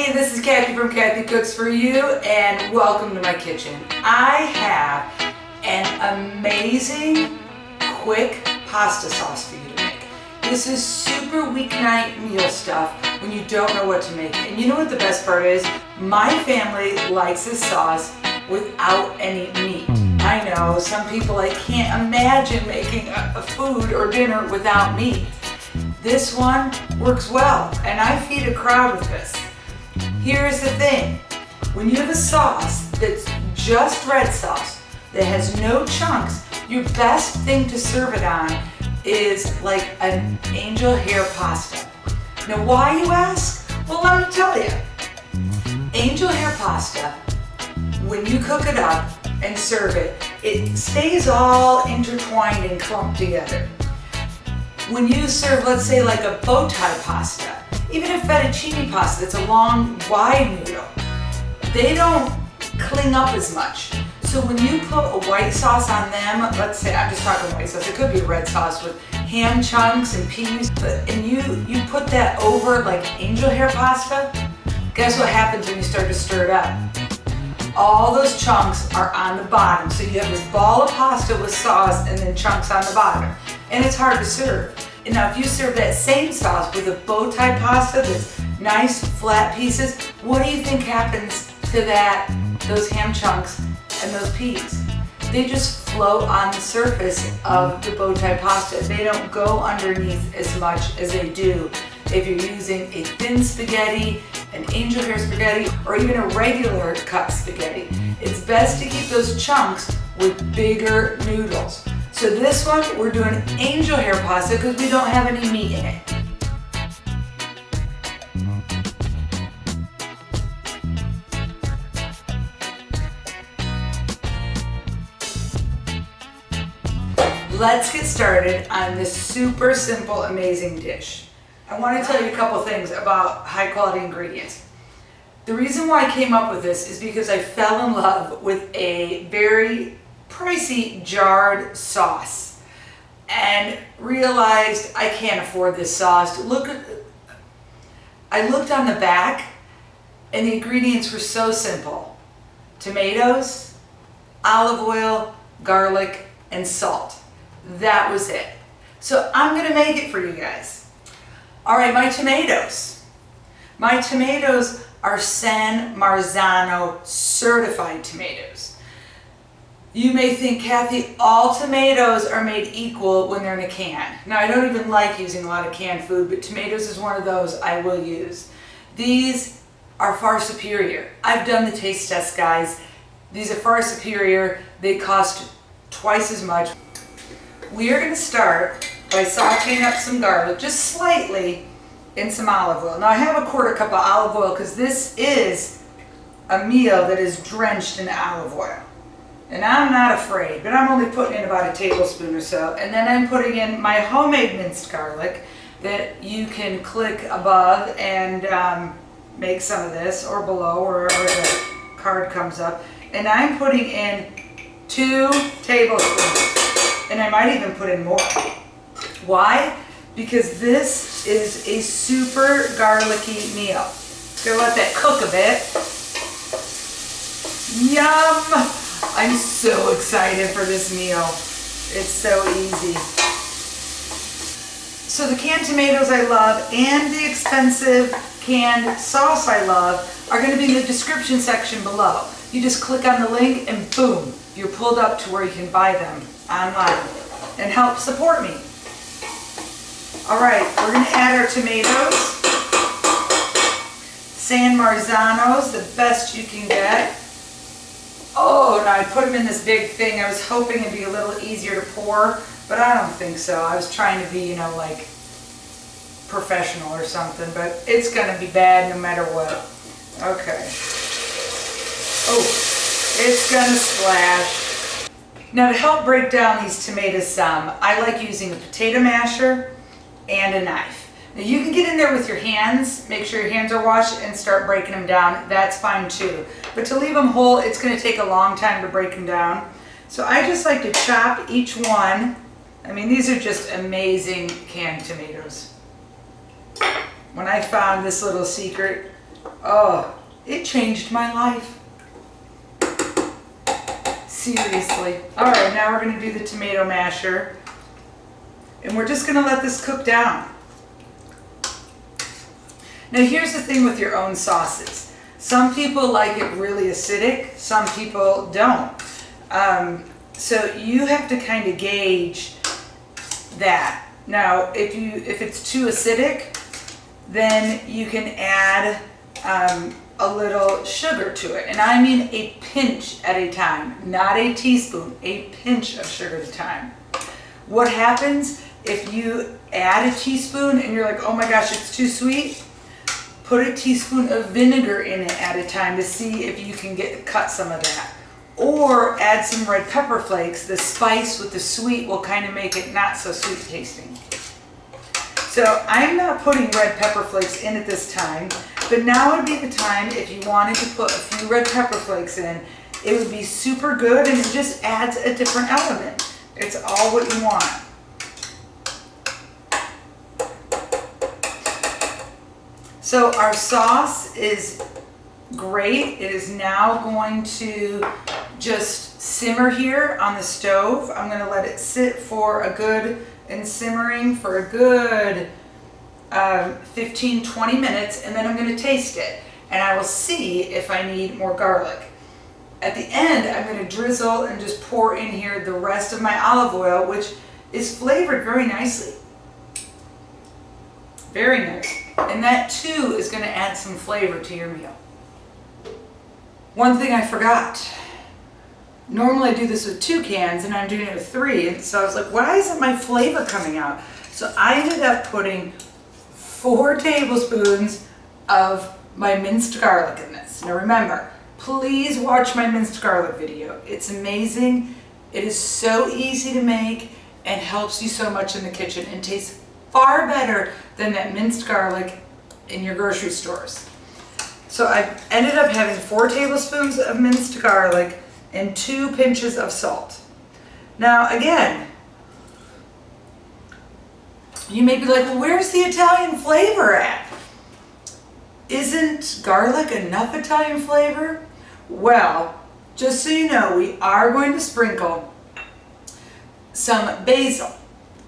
Hey, this is Kathy from Kathy Cooks For You and welcome to my kitchen. I have an amazing quick pasta sauce for you to make. This is super weeknight meal stuff when you don't know what to make. And you know what the best part is? My family likes this sauce without any meat. I know some people I can't imagine making a, a food or dinner without meat. This one works well and I feed a crowd with this. Here's the thing, when you have a sauce that's just red sauce, that has no chunks, your best thing to serve it on is like an angel hair pasta. Now why you ask? Well let me tell you. Angel hair pasta, when you cook it up and serve it, it stays all intertwined and clumped together. When you serve, let's say like a bow tie pasta, even a fettuccine pasta that's a long, wide noodle, they don't cling up as much. So when you put a white sauce on them, let's say, I'm just talking white sauce, it could be a red sauce with ham chunks and peas, but, and you, you put that over like angel hair pasta, guess what happens when you start to stir it up? All those chunks are on the bottom. So you have this ball of pasta with sauce and then chunks on the bottom. And it's hard to serve. And now if you serve that same sauce with a bow tie pasta that's nice flat pieces, what do you think happens to that, those ham chunks and those peas? They just float on the surface of the bow tie pasta. They don't go underneath as much as they do if you're using a thin spaghetti, an angel hair spaghetti, or even a regular cut spaghetti. It's best to keep those chunks with bigger noodles. So this one, we're doing angel hair pasta because we don't have any meat in it. Let's get started on this super simple, amazing dish. I want to tell you a couple things about high quality ingredients. The reason why I came up with this is because I fell in love with a very pricey jarred sauce and realized I can't afford this sauce. Look I looked on the back and the ingredients were so simple. Tomatoes, olive oil, garlic, and salt. That was it. So I'm gonna make it for you guys. All right, my tomatoes. My tomatoes are San Marzano certified tomatoes. You may think, Kathy, all tomatoes are made equal when they're in a can. Now, I don't even like using a lot of canned food, but tomatoes is one of those I will use. These are far superior. I've done the taste test, guys. These are far superior. They cost twice as much. We are going to start by sauteing up some garlic, just slightly, in some olive oil. Now, I have a quarter cup of olive oil because this is a meal that is drenched in olive oil. And I'm not afraid, but I'm only putting in about a tablespoon or so. And then I'm putting in my homemade minced garlic that you can click above and um, make some of this or below wherever the card comes up. And I'm putting in two tablespoons. And I might even put in more. Why? Because this is a super garlicky meal. Gonna let that cook a bit. Yum! I'm so excited for this meal. It's so easy. So the canned tomatoes I love and the expensive canned sauce I love are going to be in the description section below. You just click on the link and boom, you're pulled up to where you can buy them online and help support me. All right, we're going to add our tomatoes. San Marzanos, the best you can get. Oh, no, I put them in this big thing. I was hoping it'd be a little easier to pour, but I don't think so. I was trying to be, you know, like professional or something, but it's going to be bad no matter what. Okay. Oh, it's going to splash. Now to help break down these tomatoes some, I like using a potato masher and a knife. Now you can get in there with your hands, make sure your hands are washed and start breaking them down. That's fine too. But to leave them whole, it's going to take a long time to break them down. So I just like to chop each one. I mean, these are just amazing canned tomatoes. When I found this little secret Oh, it changed my life. Seriously. All right, now we're gonna do the tomato masher. And we're just gonna let this cook down. Now here's the thing with your own sauces. Some people like it really acidic, some people don't. Um, so you have to kind of gauge that. Now, if you if it's too acidic, then you can add um, a little sugar to it. And I mean a pinch at a time, not a teaspoon, a pinch of sugar at a time. What happens if you add a teaspoon and you're like, oh my gosh, it's too sweet? Put a teaspoon of vinegar in it at a time to see if you can get cut some of that. Or add some red pepper flakes. The spice with the sweet will kind of make it not so sweet tasting. So I'm not putting red pepper flakes in at this time, but now would be the time if you wanted to put a few red pepper flakes in. It would be super good and it just adds a different element. It's all what you want. So our sauce is great. It is now going to just simmer here on the stove. I'm going to let it sit for a good and simmering for a good um, 15, 20 minutes and then I'm going to taste it and I will see if I need more garlic. At the end, I'm going to drizzle and just pour in here the rest of my olive oil, which is flavored very nicely. Very nice. And that too is going to add some flavor to your meal. One thing I forgot. Normally I do this with two cans and I'm doing it with three. And so I was like, why isn't my flavor coming out? So I ended up putting four tablespoons of my minced garlic in this. Now remember, please watch my minced garlic video. It's amazing. It is so easy to make and helps you so much in the kitchen and tastes far better than that minced garlic in your grocery stores. So I ended up having four tablespoons of minced garlic and two pinches of salt. Now again, you may be like, well, where's the Italian flavor at? Isn't garlic enough Italian flavor? Well, just so you know, we are going to sprinkle some basil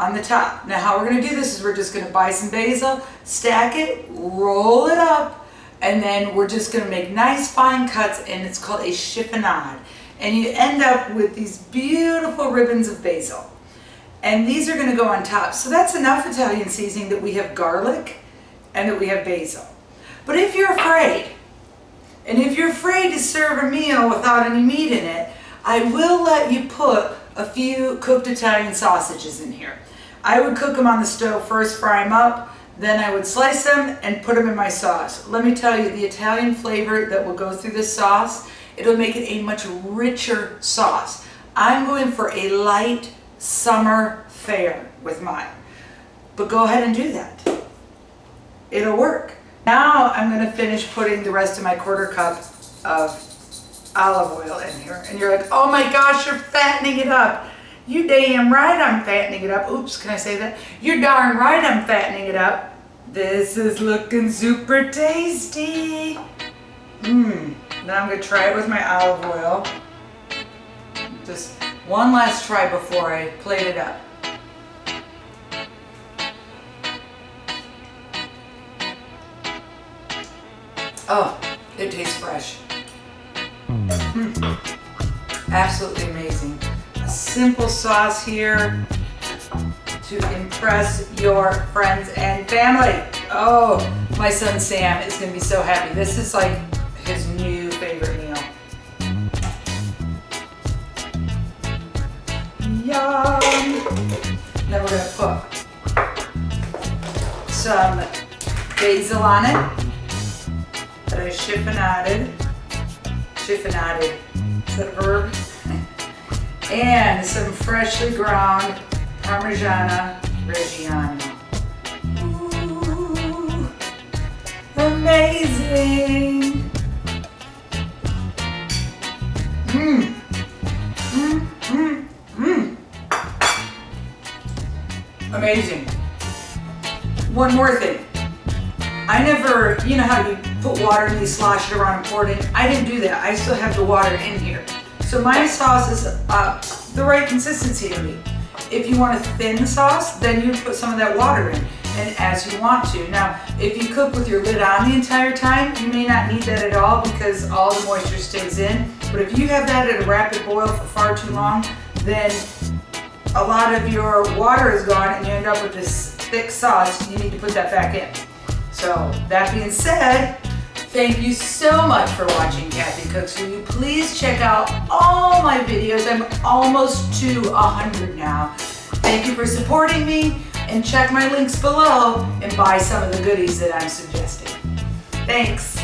on the top. Now how we're going to do this is we're just going to buy some basil, stack it, roll it up, and then we're just going to make nice fine cuts and it's called a chiffonade. And you end up with these beautiful ribbons of basil. And these are going to go on top. So that's enough Italian seasoning that we have garlic and that we have basil. But if you're afraid, and if you're afraid to serve a meal without any meat in it, I will let you put a few cooked Italian sausages in here. I would cook them on the stove first, fry them up, then I would slice them and put them in my sauce. Let me tell you, the Italian flavor that will go through this sauce, it'll make it a much richer sauce. I'm going for a light summer fare with mine. But go ahead and do that. It'll work. Now I'm going to finish putting the rest of my quarter cup of olive oil in here. And you're like, oh my gosh, you're fattening it up. You damn right I'm fattening it up. Oops, can I say that? You're darn right I'm fattening it up. This is looking super tasty. Mmm. Now I'm going to try it with my olive oil. Just one last try before I plate it up. Oh, it tastes fresh. Mm. Absolutely amazing. Simple sauce here to impress your friends and family. Oh, my son Sam is to be so happy. This is like his new favorite meal. Yum! Then we're to put some basil on it that I chiffonaded. Chiffonaded. Is that a verb? And some freshly ground Parmigiana Reggiano. Ooh, amazing! Mmm. Mmm, mmm, mmm. Amazing. One more thing. I never, you know how you put water in these, slosh it around and pour it in. I didn't do that. I still have the water in here. So my sauce is uh, the right consistency to me. If you want a thin sauce, then you put some of that water in and as you want to. Now, if you cook with your lid on the entire time, you may not need that at all because all the moisture stays in. But if you have that at a rapid boil for far too long, then a lot of your water is gone and you end up with this thick sauce. You need to put that back in. So that being said, Thank you so much for watching Kathy Cooks For You. Please check out all my videos. I'm almost to 100 now. Thank you for supporting me and check my links below and buy some of the goodies that I'm suggesting. Thanks.